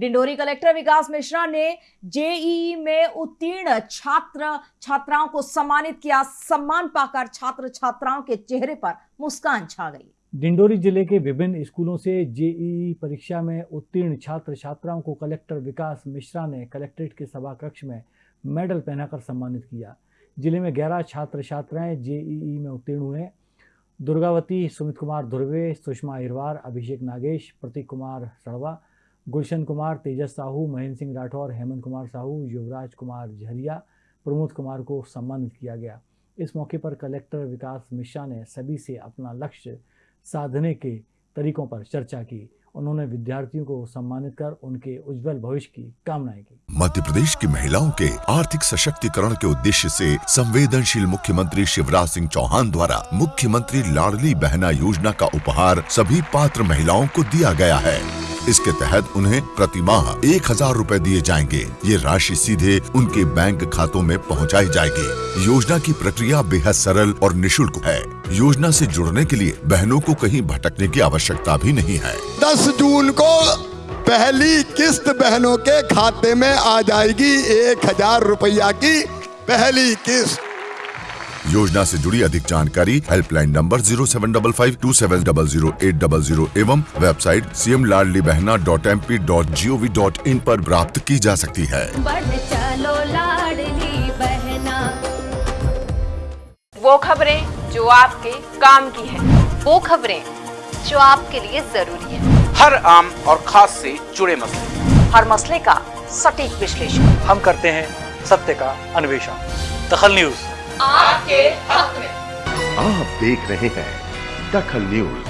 Dindori collector विकास मिश्रा ने JEE में उत्तीर्ण छात्र, छात्राओं को सम्मानित किया। सम्मान पाकर छात्र छात्राओं के चेहरे पर मुस्कान छा गई। डिंडोरी ज़िले के विभिन्न स्कूलों से जेईई परीक्षा में उत्तीर्ण छात्र छात्राओं को कलेक्टर विकास मिश्रा ने कलेक्ट्रेट के सभा कक्ष में मेडल पहनाकर सम्मानित किया। ज़िले में ग्यारह छात्र छात्राएँ जेईई में उत्तीर्ण हुए। दुर्गावती, सुमित कुमार धुर्वे सुषमा अहिरवार, अभिषेक नागेश, प्रतीक कुमार सड़वा गुलशन कुमार, तेजस साहू, महेंद्र सिंह राठौर, हेमंत कुमार साहू, युवराज कुमार झरिया, प्रमोद कुमार को सम्मानित किया गया। इस मौके पर कलेक्टर विकास मिश्रा ने सभी से अपना लक्ष्य साधने के तरीकों पर चर्चा की। उन्होंने विद्यार्थियों को सम्मानित कर उनके उज्जवल भविष्य की कामनाएँ की। मध्य प्रदेश की महिलाओं के आर्थिक सशक्तिकरण के उद्देश्य से संवेदनशील मुख्यमंत्री शिवराज सिंह चौहान द्वारा मुख्यमंत्री लाडली बहना योजना का उपहार सभी पात्र महिलाओं को दिया गया है। इसके तहत उन्हें प्रति माह एक हज़ार रूपए दिए जाएँगे। ये राशि सीधे उनके बैंक खातों में पहुंचाई जाएगी। योजना की प्रक्रिया बेहद सरल और निशुल्क है। योजना से जुड़ने के लिए बहनों को कहीं भटकने की आवश्यकता भी नहीं है। 10 जून को पहली किस्त बहनों के खाते में आ जाएगी एक हज़ार रुपया की पहली किस्त। योजना से जुड़ी अधिक जानकारी helpline number zero seven double five two seven double zero eight double zero एवं website C M Ladli Behna dot M P dot G O V dot in आरोप प्राप्त की जा सकती है। चलो बहना। वो खबरें जो आपके काम की है। वो खबरें जो आपके लिए ज़रूरी है। हर आम और खास से जुड़े मसले। हर मसले का सटीक विश्लेषण। हम करते हैं सत्य का अन्वेषण। दखल न्यूज़। आपके हक में। आप देख रहे हैं दखल न्यूज़।